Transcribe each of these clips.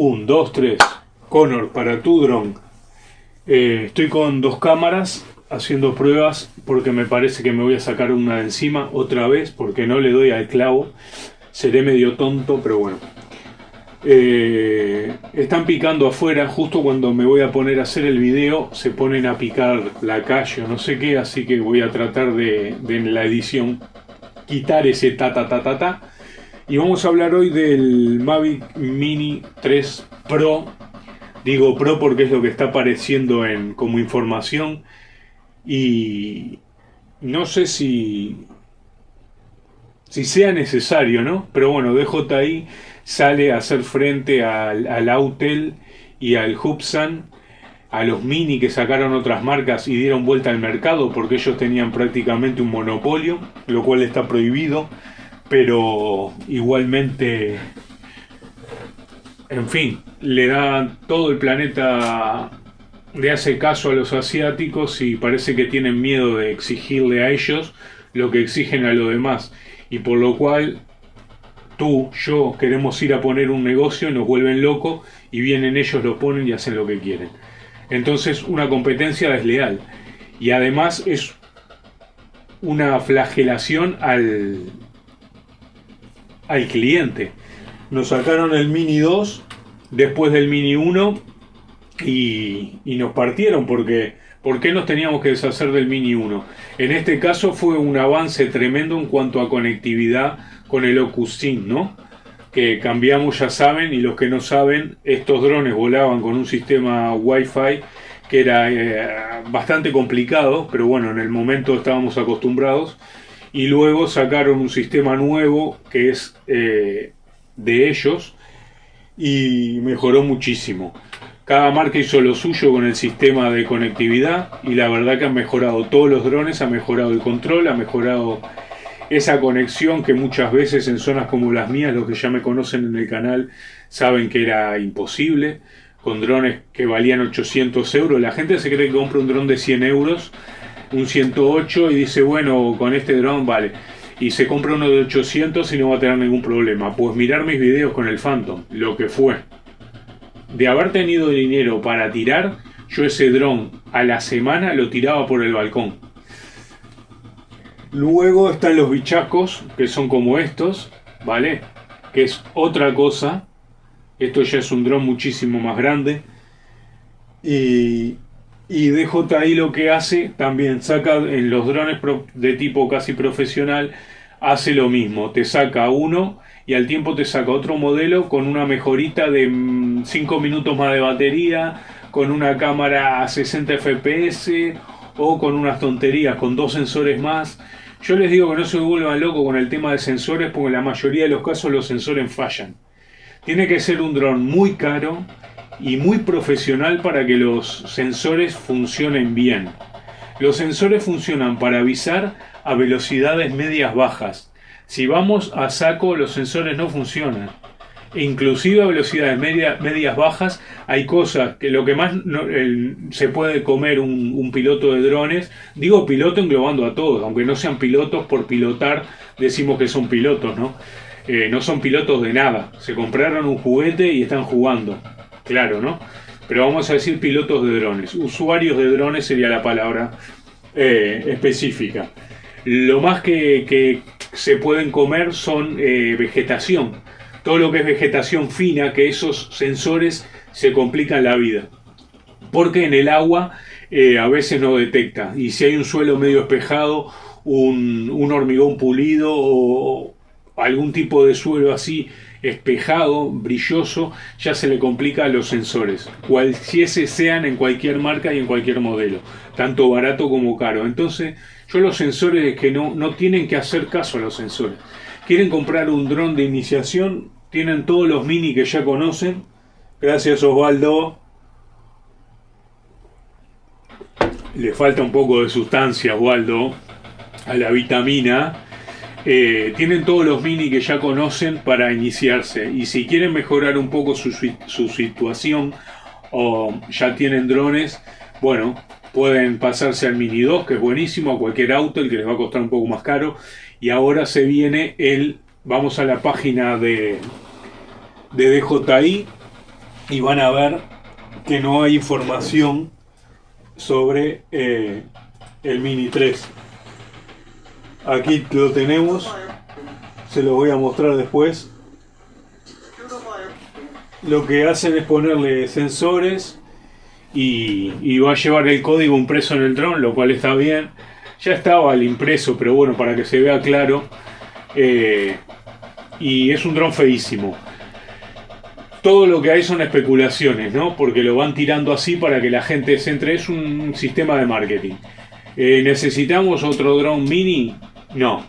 1, 2, 3. Connor, para tu dron. Eh, estoy con dos cámaras haciendo pruebas porque me parece que me voy a sacar una de encima otra vez porque no le doy al clavo. Seré medio tonto, pero bueno. Eh, están picando afuera, justo cuando me voy a poner a hacer el video se ponen a picar la calle o no sé qué, así que voy a tratar de, de en la edición quitar ese ta ta ta ta ta. Y vamos a hablar hoy del Mavic Mini 3 Pro. Digo Pro porque es lo que está apareciendo en, como información. Y no sé si, si sea necesario, ¿no? Pero bueno, DJI sale a hacer frente al, al Autel y al Hubsan, a los Mini que sacaron otras marcas y dieron vuelta al mercado porque ellos tenían prácticamente un monopolio, lo cual está prohibido pero igualmente, en fin, le da todo el planeta, le hace caso a los asiáticos y parece que tienen miedo de exigirle a ellos lo que exigen a los demás. Y por lo cual tú, yo, queremos ir a poner un negocio, nos vuelven locos y vienen ellos, lo ponen y hacen lo que quieren. Entonces una competencia desleal. Y además es una flagelación al, al cliente. Nos sacaron el Mini 2 después del Mini 1 y, nos partieron porque ¿por nos teníamos que deshacer del Mini 1? En este caso fue un avance tremendo en cuanto a conectividad con el Ocus ¿no? Que cambiamos, ya saben, y los que no saben, estos drones volaban con un sistema Wi-Fi que era eh, bastante complicado, pero bueno, en el momento estábamos acostumbrados y luego sacaron un sistema nuevo que es eh, de ellos y mejoró muchísimo. Cada marca hizo lo suyo con el sistema de conectividad y la verdad que han mejorado todos los drones, ha mejorado el control, ha mejorado esa conexión que muchas veces en zonas como las mías, los que ya me conocen en el canal, saben que era imposible, con drones que valían 800 euros. La gente se cree que compra un dron de 100 euros un 108 y dice, bueno, con este dron vale. Y se compra uno de 800 y no va a tener ningún problema. Pues mirar mis videos con el Phantom, lo que fue. De haber tenido dinero para tirar, yo ese dron a la semana lo tiraba por el balcón. Luego están los bichacos, que son como estos, ¿vale? Que es otra cosa. Esto ya es un dron muchísimo más grande. Y y DJI lo que hace, también saca en los drones de tipo casi profesional, hace lo mismo, te saca uno y al tiempo te saca otro modelo con una mejorita de 5 mm, minutos más de batería, con una cámara a 60 fps o con unas tonterías, con dos sensores más. Yo les digo que no se vuelvan locos con el tema de sensores porque en la mayoría de los casos los sensores fallan. Tiene que ser un dron muy caro y muy profesional para que los sensores funcionen bien. Los sensores funcionan para avisar a velocidades medias bajas. Si vamos a saco, los sensores no funcionan. E inclusive a velocidades medias bajas hay cosas que lo que más se puede comer un, piloto de drones, digo piloto englobando a todos, aunque no sean pilotos por pilotar, decimos que son pilotos, ¿no? Eh, no son pilotos de nada, se compraron un juguete y están jugando claro, ¿no? Pero vamos a decir pilotos de drones. Usuarios de drones sería la palabra eh, específica. Lo más que, se pueden comer son eh, vegetación. Todo lo que es vegetación fina, que esos sensores se complican la vida. Porque en el agua eh, a veces no detecta. Y si hay un suelo medio espejado, un, un hormigón pulido o algún tipo de suelo así espejado, brilloso, ya se le complica a los sensores, cualquiese sean en cualquier marca y en cualquier modelo, tanto barato como caro. Entonces, yo los sensores que no, no tienen que hacer caso a los sensores. Quieren comprar un dron de iniciación, tienen todos los mini que ya conocen. Gracias Osvaldo. Le falta un poco de sustancia, Osvaldo, a la vitamina eh, tienen todos los mini que ya conocen para iniciarse y si quieren mejorar un poco su, situación o ya tienen drones, bueno, pueden pasarse al Mini 2 que es buenísimo, a cualquier auto, el que les va a costar un poco más caro y ahora se viene el, vamos a la página de, de DJI y van a ver que no hay información sobre eh, el Mini 3. Aquí lo tenemos, se lo voy a mostrar después. Lo que hacen es ponerle sensores y, va a llevar el código impreso en el dron, lo cual está bien. Ya estaba el impreso, pero bueno, para que se vea claro. Eh, y es un dron feísimo todo lo que hay son especulaciones, ¿no? Porque lo van tirando así para que la gente se entre. Es un sistema de marketing. Eh, ¿Necesitamos otro drone mini? No.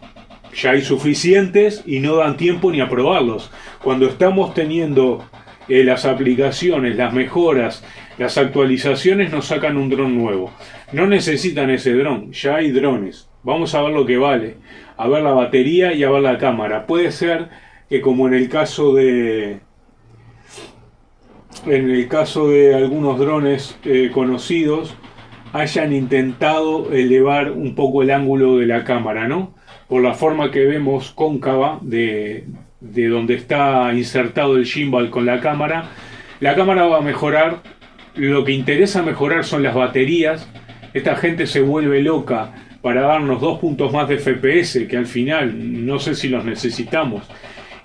Ya hay suficientes y no dan tiempo ni a probarlos. Cuando estamos teniendo eh, las aplicaciones, las mejoras, las actualizaciones, nos sacan un dron nuevo. No necesitan ese dron, ya hay drones. Vamos a ver lo que vale. A ver la batería y a ver la cámara. Puede ser que como en el caso de, en el caso de algunos drones eh, conocidos, hayan intentado elevar un poco el ángulo de la cámara, ¿no? Por la forma que vemos cóncava de, de donde está insertado el gimbal con la cámara, la cámara va a mejorar, lo que interesa mejorar son las baterías, esta gente se vuelve loca para darnos dos puntos más de FPS, que al final no sé si los necesitamos,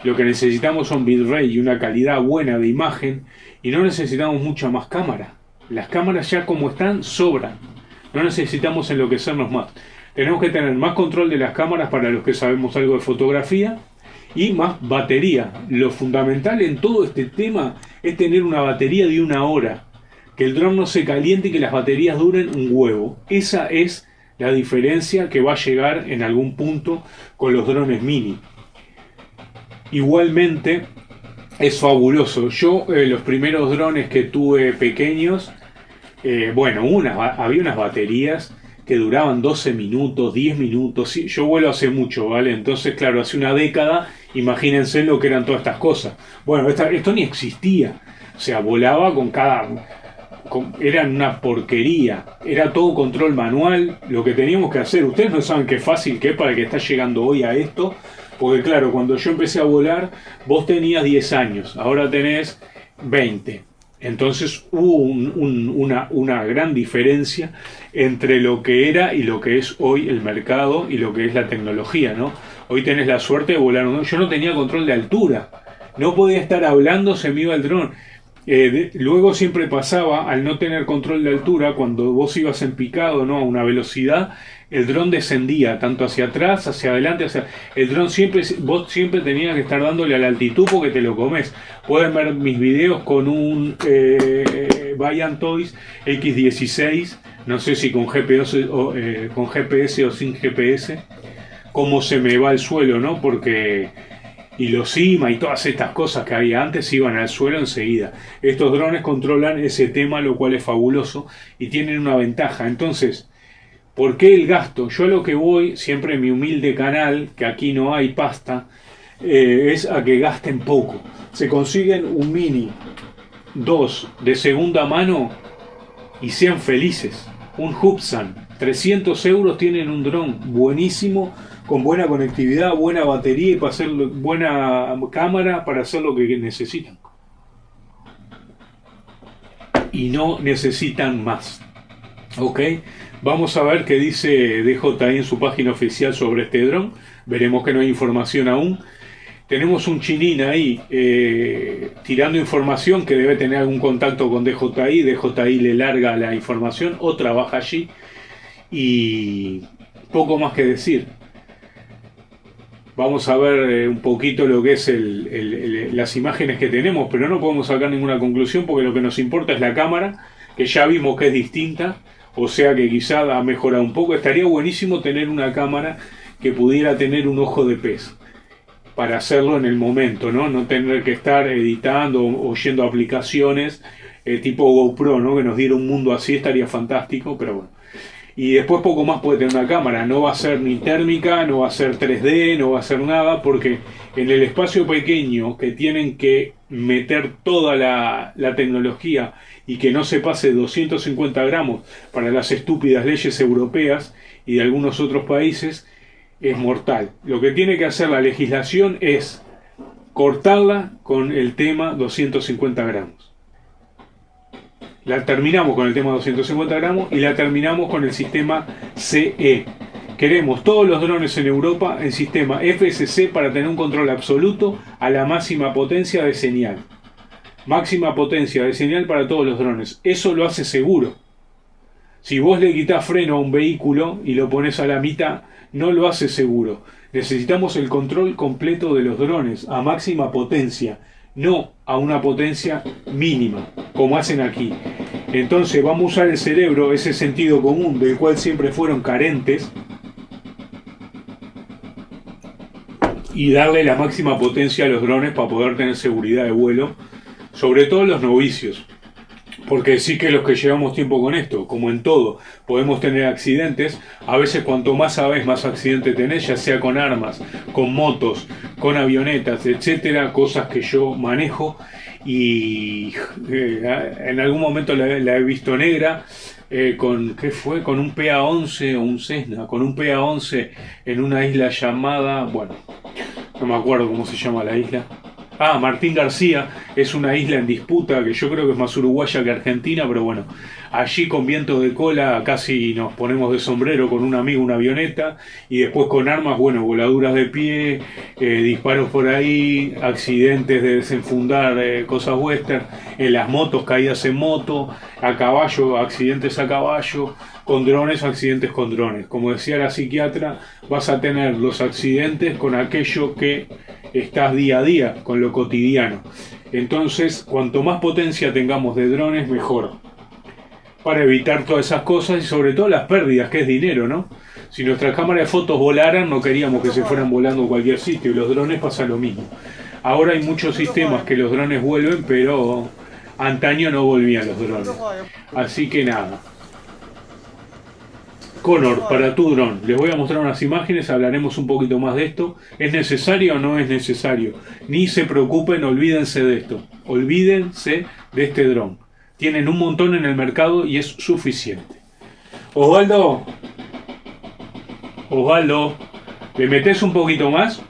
lo que necesitamos son bitrate y una calidad buena de imagen y no necesitamos mucha más cámara. Las cámaras ya como están sobran. No necesitamos enloquecernos más. Tenemos que tener más control de las cámaras para los que sabemos algo de fotografía y más batería. Lo fundamental en todo este tema es tener una batería de una hora. Que el dron no se caliente y que las baterías duren un huevo. Esa es la diferencia que va a llegar en algún punto con los drones mini. Igualmente, es fabuloso. Yo, eh, los primeros drones que tuve pequeños, eh, bueno, había unas baterías que duraban 12 minutos, 10 minutos. Yo vuelo hace mucho, ¿vale? Entonces, claro, hace una década, imagínense lo que eran todas estas cosas. Bueno, esto ni existía. O sea, volaba con cada... eran una porquería. Era todo control manual. Lo que teníamos que hacer, ustedes no saben qué fácil que es para el que está llegando hoy a esto porque claro, cuando yo empecé a volar, vos tenías 10 años, ahora tenés 20. Entonces hubo una, una, gran diferencia entre lo que era y lo que es hoy el mercado y lo que es la tecnología, ¿no? Hoy tenés la suerte de volar. Yo no tenía control de altura. No podía estar hablando, se me iba el dron. Eh, luego siempre pasaba, al no tener control de altura, cuando vos ibas en picado ¿no? a una velocidad, el dron descendía tanto hacia atrás, hacia adelante, hacia... El dron siempre, vos siempre tenías que estar dándole a la altitud porque te lo comes. Pueden ver mis videos con un eh, Toys X16, no sé si con GPS, o, eh, con GPS o sin GPS, cómo se me va el suelo, ¿no? Porque y los CIMA y todas estas cosas que había antes iban al suelo enseguida. Estos drones controlan ese tema, lo cual es fabuloso y tienen una ventaja. Entonces, ¿por qué el gasto? Yo a lo que voy, siempre en mi humilde canal, que aquí no hay pasta, eh, es a que gasten poco. Se consiguen un Mini 2 de segunda mano y sean felices. Un Hubsan, 300 euros tienen un dron buenísimo con buena conectividad, buena batería y para hacer buena cámara para hacer lo que necesitan. Y no necesitan más. Ok, vamos a ver qué dice DJI en su página oficial sobre este dron. Veremos que no hay información aún. Tenemos un chinín ahí eh, tirando información que debe tener algún contacto con DJI. DJI le larga la información o trabaja allí. Y poco más que decir. Vamos a ver eh, un poquito lo que es las imágenes que tenemos, pero no podemos sacar ninguna conclusión porque lo que nos importa es la cámara, que ya vimos que es distinta, o sea que quizá ha mejorado un poco. Estaría buenísimo tener una cámara que pudiera tener un ojo de pez para hacerlo en el momento, ¿no? No tener que estar editando o oyendo aplicaciones eh, tipo GoPro, ¿no? Que nos diera un mundo así estaría fantástico, pero bueno y después poco más puede tener una cámara. No va a ser ni térmica, no va a ser 3D, no va a ser nada, porque en el espacio pequeño que tienen que meter toda la, tecnología y que no se pase 250 gramos para las estúpidas leyes europeas y de algunos otros países, es mortal. Lo que tiene que hacer la legislación es cortarla con el tema 250 gramos. La terminamos con el tema 250 gramos y la terminamos con el sistema CE. Queremos todos los drones en Europa en sistema FSC para tener un control absoluto a la máxima potencia de señal. Máxima potencia de señal para todos los drones. Eso lo hace seguro. Si vos le quitas freno a un vehículo y lo pones a la mitad, no lo hace seguro. Necesitamos el control completo de los drones a máxima potencia, no a una potencia mínima, como hacen aquí. Entonces vamos a usar el cerebro, ese sentido común del cual siempre fueron carentes, y darle la máxima potencia a los drones para poder tener seguridad de vuelo, sobre todo los novicios. Porque sí que los que llevamos tiempo con esto, como en todo, podemos tener accidentes. A veces cuanto más sabes, más accidentes tenés, ya sea con armas, con motos, con avionetas, etcétera, cosas que yo manejo y eh, en algún momento la, he visto negra. Eh, con qué fue con un PA-11 o un Cessna con un PA-11 en una isla llamada bueno no me acuerdo cómo se llama la isla Ah, Martín García es una isla en disputa que yo creo que es más uruguaya que argentina, pero bueno, allí con viento de cola casi nos ponemos de sombrero con un amigo una avioneta y después con armas, bueno, voladuras de pie, eh, disparos por ahí, accidentes de desenfundar eh, cosas western, en las motos, caídas en moto, a caballo, accidentes a caballo, con drones, accidentes con drones. Como decía la psiquiatra, vas a tener los accidentes con aquello que estás día a día con lo cotidiano. Entonces, cuanto más potencia tengamos de drones, mejor. Para evitar todas esas cosas y sobre todo las pérdidas, que es dinero, ¿no? Si nuestras cámaras de fotos volaran, no queríamos que se fueran volando a cualquier sitio. Y los drones pasa lo mismo. Ahora hay muchos sistemas que los drones vuelven, pero antaño no volvían los drones. Así que nada. Connor, para tu dron, les voy a mostrar unas imágenes, hablaremos un poquito más de esto. ¿Es necesario o no es necesario? Ni se preocupen, olvídense de esto. Olvídense de este dron. Tienen un montón en el mercado y es suficiente. Osvaldo, Osvaldo, ¿le metes un poquito más?